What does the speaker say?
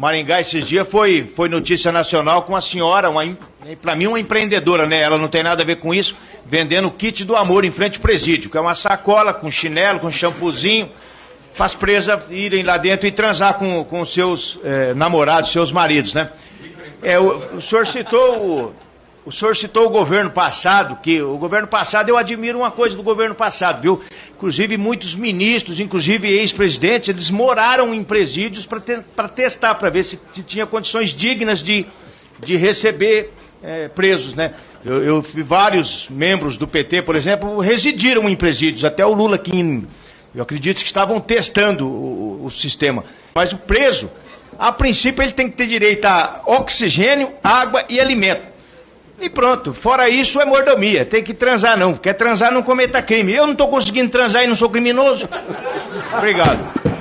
Maringá esses dias foi, foi notícia nacional com uma senhora, uma, para mim uma empreendedora, né? Ela não tem nada a ver com isso, vendendo kit do amor em frente ao presídio, que é uma sacola com chinelo, com shampoozinho, para as presas irem lá dentro e transar com, com seus eh, namorados, seus maridos, né? É, o, o senhor citou o, o senhor citou o governo passado, que o governo passado, eu admiro uma coisa do governo passado, viu? Inclusive, muitos ministros, inclusive ex-presidentes, eles moraram em presídios para te, testar, para ver se, tinha condições dignas de, de receber é, presos, né? Eu, eu vários membros do PT, por exemplo, residiram em presídios, até o Lula aqui, eu acredito que estavam testando o, o sistema. Mas o preso, a princípio, ele tem que ter direito a oxigênio, água e alimento. E pronto, fora isso é mordomia, tem que transar não. Quer transar, não cometa crime. Eu não estou conseguindo transar e não sou criminoso. Obrigado.